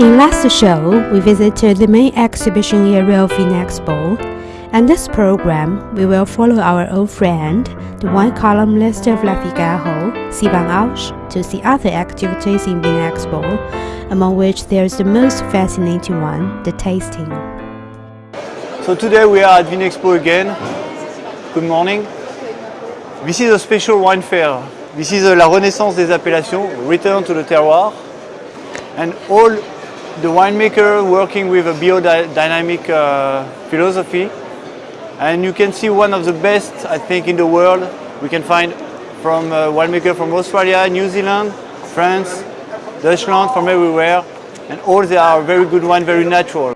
In last show, we visited the main exhibition area of Vinexpo, and this program we will follow our old friend, the wine columnist of La Figaro, Sylvain Auch, to see other activities in Vinexpo, among which there is the most fascinating one, the tasting. So today we are at Vinexpo again. Good morning. This is a special wine fair. This is a La Renaissance des appellations, return to the terroir. And all the winemaker working with a biodynamic uh, philosophy. And you can see one of the best, I think, in the world. We can find from uh, winemaker from Australia, New Zealand, France, Deutschland, from everywhere. And all they are very good wine, very natural.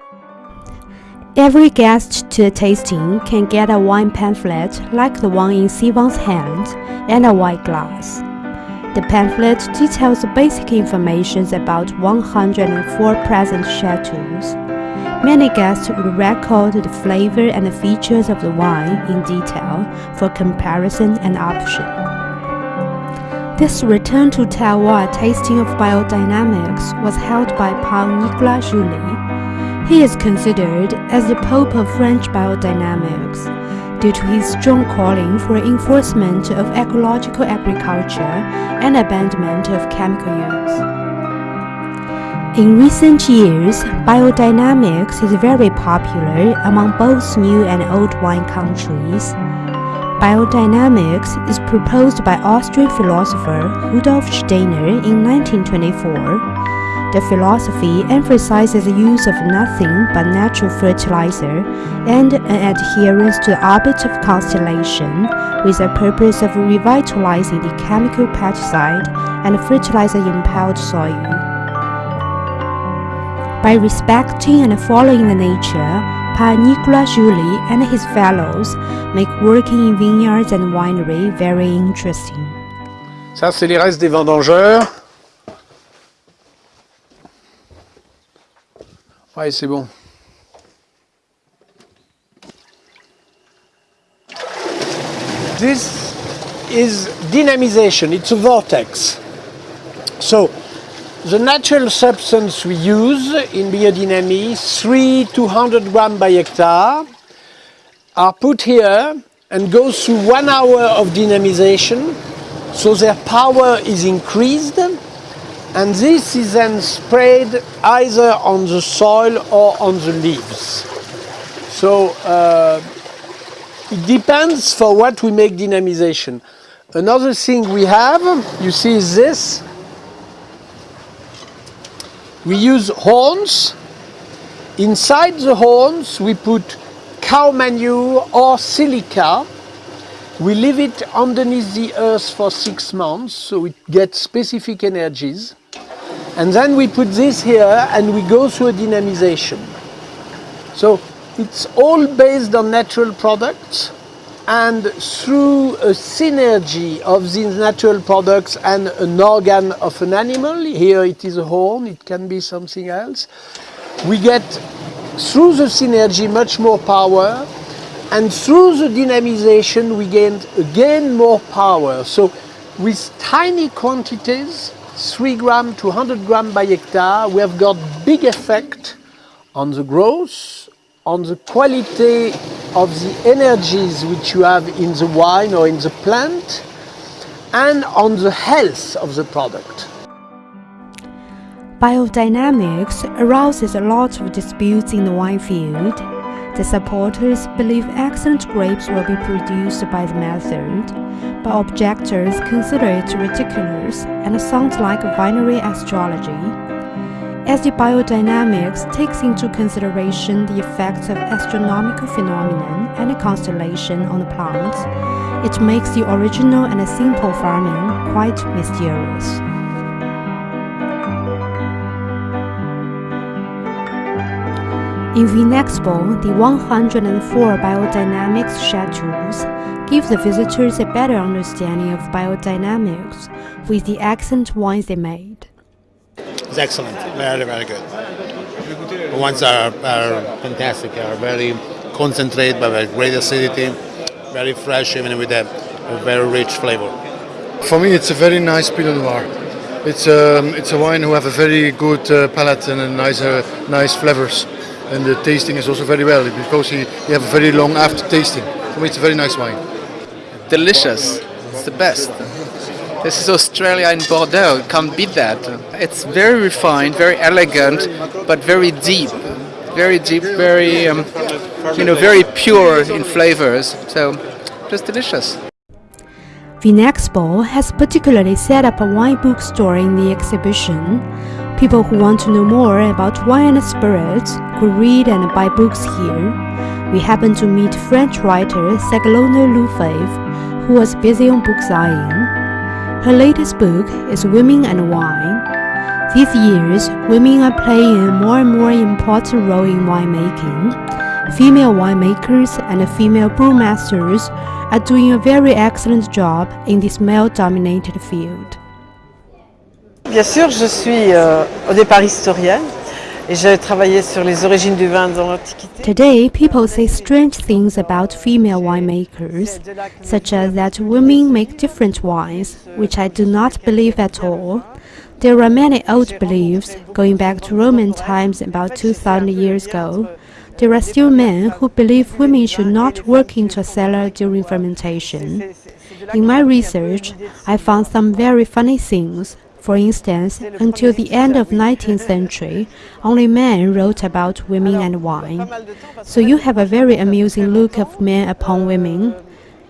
Every guest to the tasting can get a wine pamphlet like the one in Sylvain's hand and a white glass. The pamphlet details basic information about 104 present chateaus. Many guests would record the flavor and the features of the wine in detail for comparison and option. This return to terroir tasting of biodynamics was held by Paul Nicolas Joly. He is considered as the Pope of French biodynamics due to his strong calling for enforcement of ecological agriculture and abandonment of chemical use. In recent years, biodynamics is very popular among both new and old wine countries. Biodynamics is proposed by Austrian philosopher Rudolf Steiner in 1924 the philosophy emphasizes the use of nothing but natural fertilizer and an adherence to the orbit of constellation with the purpose of revitalizing the chemical pesticide and fertilizer-impelled soil. By respecting and following the nature, Pa Nicolas Joly and his fellows make working in vineyards and winery very interesting. Ça, c'est les restes des vendangeurs. C'est bon. This is dynamization, it's a vortex. So, the natural substance we use in biodynamy, 3 200 gram by hectare, are put here and go through one hour of dynamization, so their power is increased and this is then sprayed either on the soil or on the leaves. So uh, it depends for what we make dynamization. Another thing we have, you see is this. We use horns. Inside the horns we put cow manure or silica we leave it underneath the earth for six months so it gets specific energies. And then we put this here and we go through a dynamization. So it's all based on natural products and through a synergy of these natural products and an organ of an animal, here it is a horn, it can be something else, we get through the synergy much more power and through the dynamization we gain again more power. So with tiny quantities 3 gram to 100 gram by hectare, we have got big effect on the growth, on the quality of the energies which you have in the wine or in the plant, and on the health of the product. Biodynamics arouses a lot of disputes in the wine field. The supporters believe excellent grapes will be produced by the method, but objectors consider it ridiculous and sounds like binary astrology. As the biodynamics takes into consideration the effects of astronomical phenomenon and constellation on the plants, it makes the original and simple farming quite mysterious. In Vinexpo, the 104 biodynamics chateaus give the visitors a better understanding of biodynamics with the excellent wines they made. It's excellent, very, very good. The wines are, are fantastic, are very concentrated, but with great acidity, very fresh, even with a, a very rich flavor. For me, it's a very nice Pinot Noir. It's um, it's a wine who have a very good uh, palate and a nice uh, nice flavors, and the tasting is also very well because you he have a very long after tasting. For me, it's a very nice wine. delicious. It's the best. This is Australia in Bordeaux. Can't beat that. It's very refined, very elegant, but very deep. Very deep, very um, you know, very pure in flavors. So just delicious. Vinexpo has particularly set up a wine bookstore in the exhibition. People who want to know more about wine and spirits could read and buy books here. We happened to meet French writer Ségolène Lefèvre, who was busy on book signing. Her latest book is Women and Wine. These years, women are playing a more and more important role in winemaking. Female winemakers and female brewmasters are doing a very excellent job in this male-dominated field. Bien sûr, je suis euh, au départ historienne et j'ai travaillé sur les origines du vin dans l'Antiquité. Today, people say strange things about female winemakers, such as that women make different wines, which I do not believe at all. There are many old beliefs going back to Roman times about 2000 years ago. There are still men who believe women should not work into a cellar during fermentation. In my research, I found some very funny things. For instance, until the end of 19th century, only men wrote about women and wine. So you have a very amusing look of men upon women,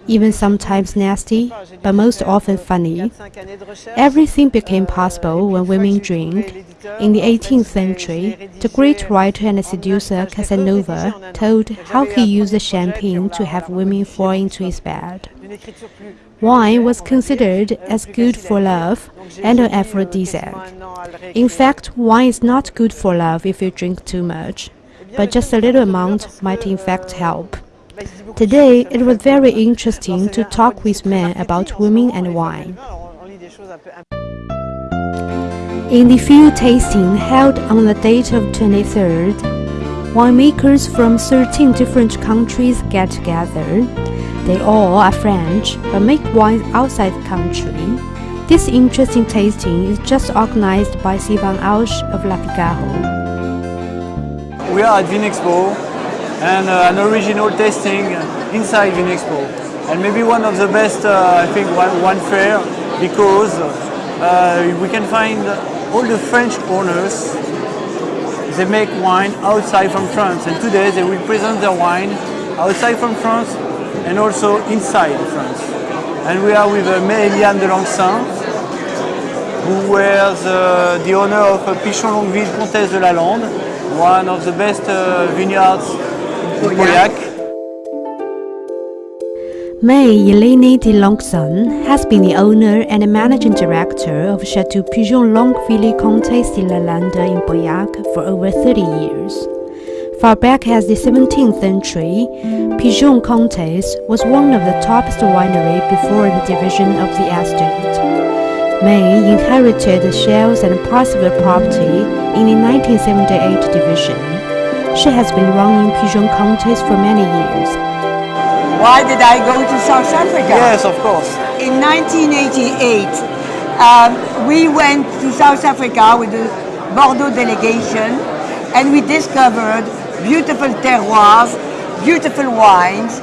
even sometimes nasty, but most often funny. Everything became possible when women drink. In the 18th century, the great writer and seducer Casanova told how he used champagne to have women fall into his bed. Wine was considered as good for love and an aphrodisiac. In fact, wine is not good for love if you drink too much, but just a little amount might in fact help. Today, it was very interesting to talk with men about women and wine. In the field tasting held on the date of 23rd, winemakers from 13 different countries get together. They all are French, but make wine outside the country. This interesting tasting is just organized by Sylvain Auch of La Figaro. We are at Vinexpo and uh, an original tasting inside Vinexpo. And maybe one of the best, uh, I think, one, wine fair because uh, we can find all the French owners. They make wine outside from France and today they will present their wine outside from France and also inside France. And we are with uh, May-Eliane de Lencquesaing, who was uh, the owner of uh, Pichon Longueville Comtesse de la Lande, one of the best uh, vineyards in Pauillac. May Eliane de Lencquesaing has been the owner and managing director of Chateau Pichon Longueville Comtesse de la Lande in Pauillac for over 30 years. Far back as the 17th century, Pichon Comtesse was one of the topest winery before the division of the estate. May inherited the shells and parts of the property in the 1978 division. She has been running Pichon Comtesse for many years. Why did I go to South Africa? Yes, of course. In 1988, um, we went to South Africa with the Bordeaux delegation and we discovered beautiful terroirs, beautiful wines,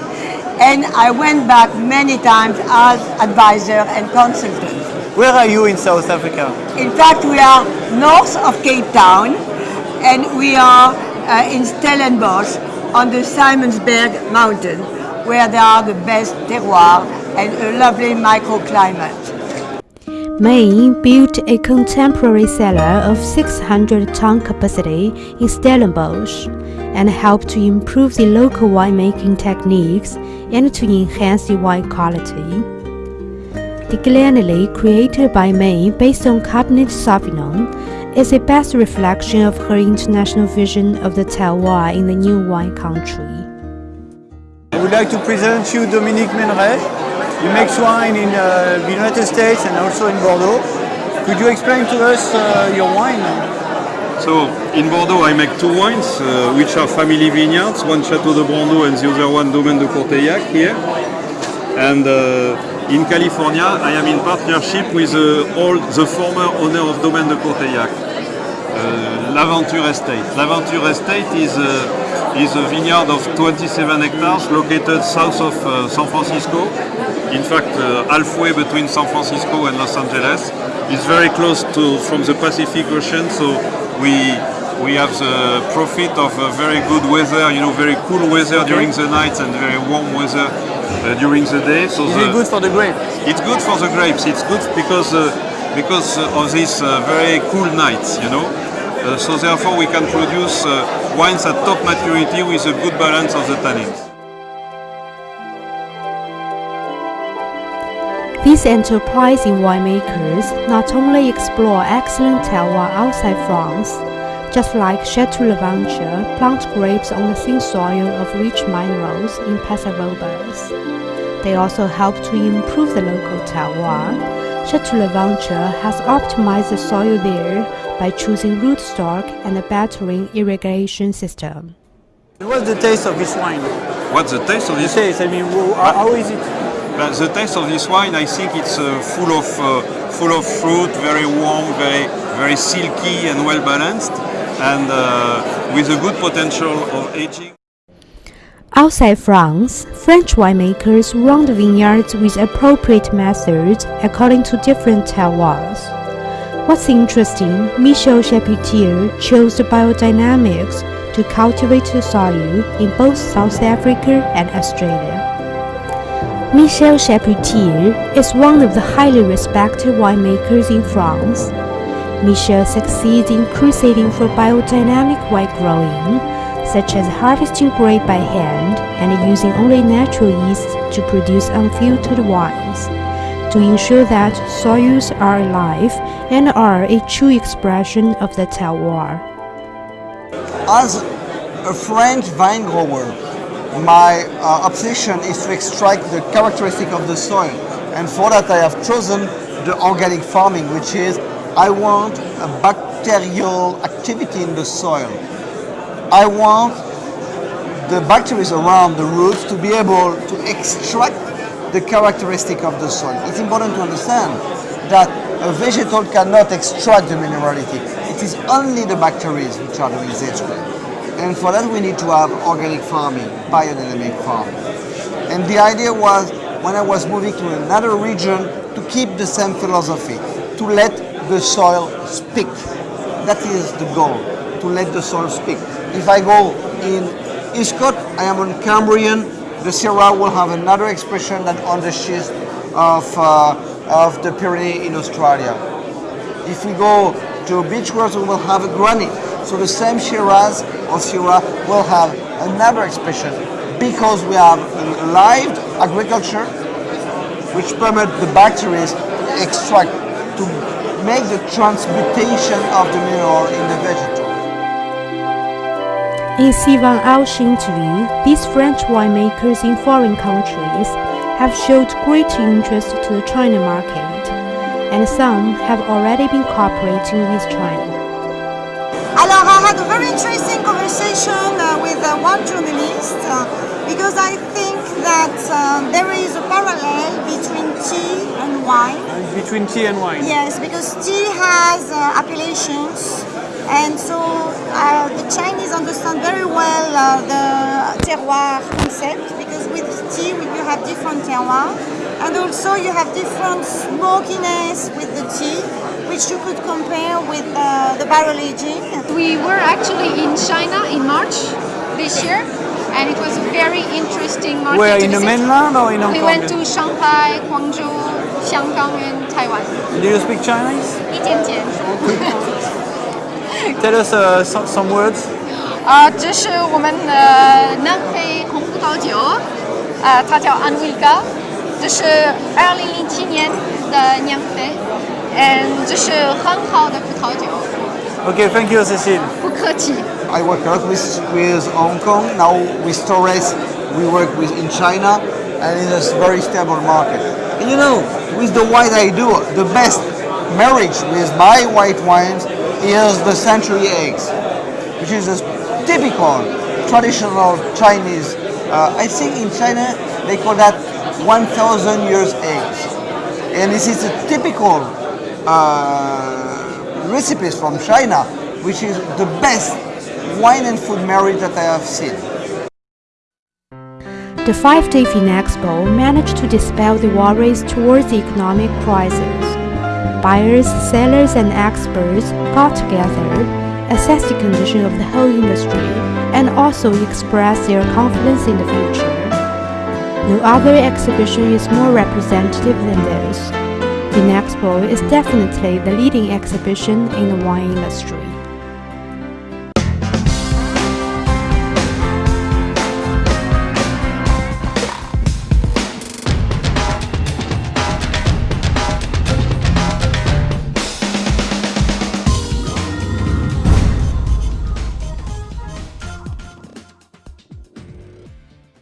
and I went back many times as advisor and consultant. Where are you in South Africa? In fact, we are north of Cape Town and we are uh, in Stellenbosch on the Simonsberg mountain where there are the best terroirs and a lovely microclimate. May built a contemporary cellar of 600 ton capacity in Stellenbosch and help to improve the local winemaking techniques and to enhance the wine quality. The Glenelly created by May based on Cabernet Sauvignon is a best reflection of her international vision of the terroir in the new wine country. I would like to present you Dominique Meneret. He makes wine in uh, the United States and also in Bordeaux. Could you explain to us uh, your wine? So in Bordeaux I make two wines uh, which are family vineyards, one Chateau de Brando and the other one Domaine de Courteillac here. And uh, in California, I am in partnership with uh, all the former owner of Domaine de Courteillac, uh, L'Aventure Estate. L'Aventure Estate is, uh, is a vineyard of 27 hectares located south of uh, San Francisco. In fact, halfway between San Francisco and Los Angeles. It's very close to from the Pacific Ocean, so we we have the profit of very good weather, you know, very cool weather during the night and very warm weather uh, during the day. So Is the, it good for the grapes? it's good for the grapes. It's good because uh, because uh, of these uh, very cool nights, you know. Uh, so therefore, we can produce uh, wines at top maturity with a good balance of the tannins. These enterprising winemakers not only explore excellent terroir outside France, just like Chateau L'Aventure plant grapes on the thin soil of rich minerals in Paso Robles. They also help to improve the local terroir. Chateau L'Aventure has optimized the soil there by choosing rootstock and a battering irrigation system. What's the taste of this wine? What's the taste of The this? taste, I mean, how how is it? Uh, the taste of this wine, I think it's uh, full of uh, full of fruit, very warm, very very silky and well balanced, and uh, with a good potential of aging. Outside France, French winemakers run the vineyards with appropriate methods according to different terroirs. What's interesting, Michel Chapoutier chose the biodynamics to cultivate the soil in both South Africa and Australia. Michel Chapoutier is one of the highly respected winemakers in France. Michel succeeds in crusading for biodynamic wine growing, such as harvesting grape by hand and using only natural yeast to produce unfiltered wines, to ensure that soils are alive and are a true expression of the terroir. As a French vine grower, my uh, obsession is to extract the characteristic of the soil. And for that I have chosen the organic farming, which is I want a bacterial activity in the soil. I want the bacteria around the roots to be able to extract the characteristic of the soil. It's important to understand that a vegetal cannot extract the minerality. It is only the bacteria which are doing this. And for that we need to have organic farming, biodynamic farming. And the idea was, when I was moving to another region, to keep the same philosophy, to let the soil speak. That is the goal, to let the soil speak. If I go in Escott, I am on Cambrian, the Syrah will have another expression than on the schist of, uh, of the Pyrenees in Australia. If we go to Beechworth, we will have a granite. So the same Shiraz or Syrah will have another expression because we have live agriculture which permit the bacteria to extract, to make the transmutation of the mineral in the vegetal. In Sivan Alchin these French winemakers in foreign countries have showed great interest to the China market, and some have already been cooperating with China. Had a very interesting conversation uh, with uh, one journalist uh, because I think that um, there is a parallel between tea and wine. Between tea and wine? Yes, because tea has uh, appellations and so uh, the Chinese understand very well uh, the terroir concept because with tea you have different terroir and also you have different smokiness with the tea which you could compare with uh, the barrel aging. We were actually in China in March this year and it was a very interesting market. Where, to in the visit. mainland or in Hong We Kong? went to Shanghai, Guangzhou, Xianggang and Taiwan. Do you speak Chinese? 一点点。 Tell us uh, some, some words. 啊，这是我们的南非红葡萄酒，啊，它叫安维嘎，这是二零零七年的酿啡， 嗯，这是很好的葡萄酒， Okay, thank you, Cécile. 不客气。 I work a lot with, with Hong Kong, now with Torres we work with in China and it's a very stable market. And you know, with the wine I do, the best marriage with my white wines is the century eggs, which is a typical traditional Chinese, uh, I think in China they call that 1,000 years age. And this is a typical uh, recipes from China, which is the best wine and food marriage that I have seen. The five-day Vinexpo managed to dispel the worries towards the economic crisis. Buyers, sellers and experts got together, assessed the condition of the whole industry, and also expressed their confidence in the future. No other exhibition is more representative than this. Vinexpo is definitely the leading exhibition in the wine industry.